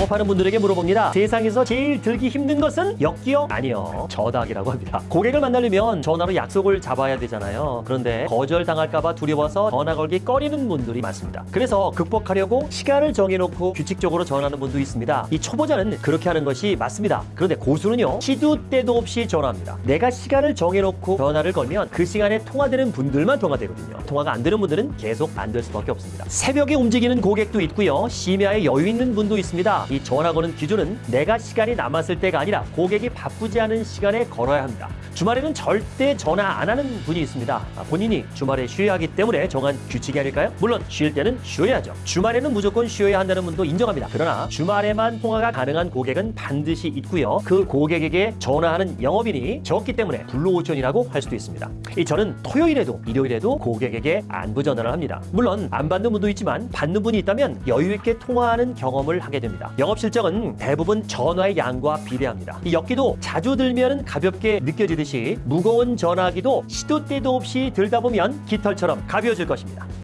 영업하는 분들에게 물어봅니다. 세상에서 제일 들기 힘든 것은 역기요? 아니요. 전화기라고 합니다. 고객을 만나려면 전화로 약속을 잡아야 되잖아요. 그런데 거절당할까봐 두려워서 전화 걸기 꺼리는 분들이 많습니다. 그래서 극복하려고 시간을 정해놓고 규칙적으로 전화하는 분도 있습니다. 이 초보자는 그렇게 하는 것이 맞습니다. 그런데 고수는요. 시도 때도 없이 전화합니다. 내가 시간을 정해놓고 전화를 걸면 그 시간에 통화되는 분들만 통화되거든요. 통화가 안 되는 분들은 계속 안 될 수밖에 없습니다. 새벽에 움직이는 고객도 있고요. 심야에 여유 있는 분도 있습니다. 이 전화 거는 기준은 내가 시간이 남았을 때가 아니라 고객이 바쁘지 않은 시간에 걸어야 합니다. 주말에는 절대 전화 안 하는 분이 있습니다. 아, 본인이 주말에 쉬어야 하기 때문에 정한 규칙이 아닐까요? 물론 쉴 때는 쉬어야죠. 주말에는 무조건 쉬어야 한다는 분도 인정합니다. 그러나 주말에만 통화가 가능한 고객은 반드시 있고요. 그 고객에게 전화하는 영업인이 적기 때문에 불로오션이라고 할 수도 있습니다. 이 저는 토요일에도 일요일에도 고객에게 안부 전화를 합니다. 물론 안 받는 분도 있지만 받는 분이 있다면 여유 있게 통화하는 경험을 하게 됩니다. 영업 실적은 대부분 전화의 양과 비례합니다. 이 역기도 자주 들면 가볍게 느껴지듯이 무거운 전화기도 시도 때도 없이 들다 보면 깃털처럼 가벼워질 것입니다.